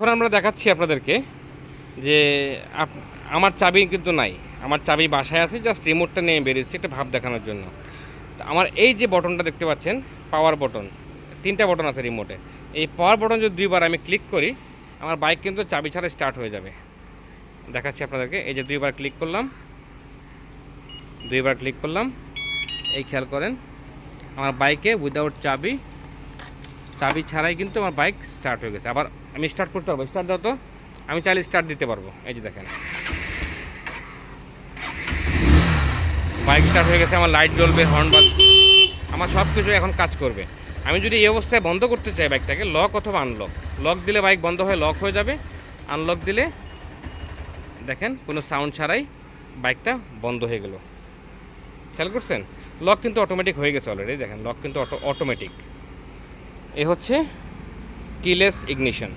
এখন আমরা দেখাচ্ছি আপনাদেরকে যে আমার চাবি কিন্তু নাই। আমার চাবি বাসায় আছে জাস্ট রিমোটটা নিয়ে বেরিয়েছি, একটা ভাব দেখানোর জন্য। তো আমার এই যে বটনটা দেখতে পাচ্ছেন পাওয়ার বটন তিনটা বটন আছে রিমোটে এই পাওয়ার বটন যদি দুইবার আমি ক্লিক করি, আমার বাইক কিন্তু চাবি ছাড়া স্টার্ট হয়ে যাবে। দেখাচ্ছি আপনাদেরকে, এই যে দুইবার ক্লিক করলাম, দুইবার ক্লিক করলাম, এই খেয়াল করেন, আমার বাইকে উইদাউট চাবি চাবি ছাড়াই কিন্তু আমার বাইক স্টার্ট হয়ে গেছে। আবার আমি স্টার্ট করতে পারব। স্টার্ট দাও তো। আমি চাইলে স্টার্ট দিতে পারব। এই যে দেখেন। বাইক স্টার্ট হয়ে গেছে, আমার লাইট জ্বলবে হর্ন আমার সব কিছু এখন কাজ করবে। আমি যদি এই অবস্থায় বন্ধ করতে চাই বাইকটাকে লক অথবা আনলক লক দিলে বাইক বন্ধ হয়ে লক হয়ে যাবে। আনলক দিলে দেখেন, কোনো সাউন্ড ছাড়াই বাইকটা বন্ধ হয়ে গেল। খেয়াল করছেন? লক কিন্তু অটোমেটিক হয়ে গেছে অলরেডি দেখেন। লক কিন্তু অটো অটোমেটিক এ হচ্ছে কিলেস ইগনিশন।